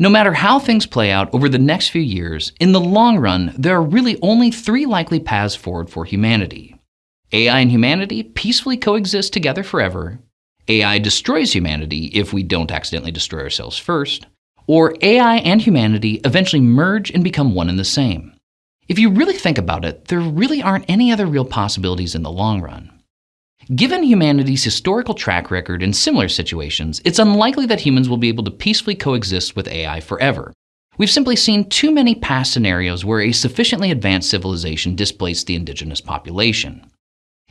No matter how things play out over the next few years, in the long run, there are really only three likely paths forward for humanity. AI and humanity peacefully coexist together forever. AI destroys humanity if we don't accidentally destroy ourselves first. Or AI and humanity eventually merge and become one and the same. If you really think about it, there really aren't any other real possibilities in the long run. Given humanity's historical track record in similar situations, it's unlikely that humans will be able to peacefully coexist with AI forever. We've simply seen too many past scenarios where a sufficiently advanced civilization displaced the indigenous population.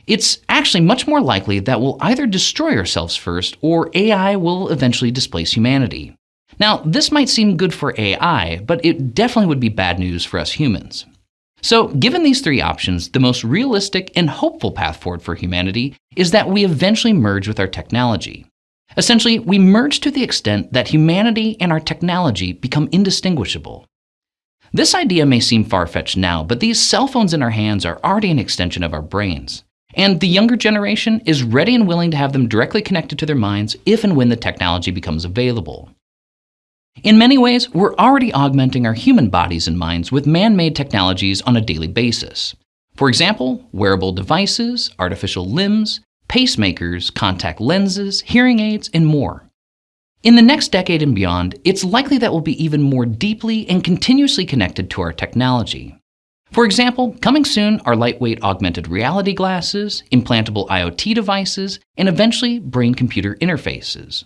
It's actually much more likely that we'll either destroy ourselves first or AI will eventually displace humanity. Now, this might seem good for AI, but it definitely would be bad news for us humans. So, given these three options, the most realistic and hopeful path forward for humanity is that we eventually merge with our technology. Essentially, we merge to the extent that humanity and our technology become indistinguishable. This idea may seem far-fetched now, but these cell phones in our hands are already an extension of our brains. And the younger generation is ready and willing to have them directly connected to their minds if and when the technology becomes available. In many ways, we're already augmenting our human bodies and minds with man-made technologies on a daily basis. For example, wearable devices, artificial limbs, pacemakers, contact lenses, hearing aids, and more. In the next decade and beyond, it's likely that we'll be even more deeply and continuously connected to our technology. For example, coming soon are lightweight augmented reality glasses, implantable IoT devices, and eventually brain-computer interfaces.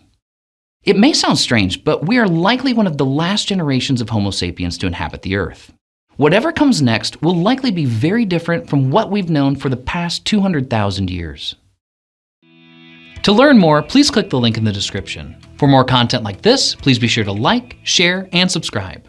It may sound strange, but we are likely one of the last generations of Homo sapiens to inhabit the Earth. Whatever comes next will likely be very different from what we've known for the past 200,000 years. To learn more, please click the link in the description. For more content like this, please be sure to like, share, and subscribe.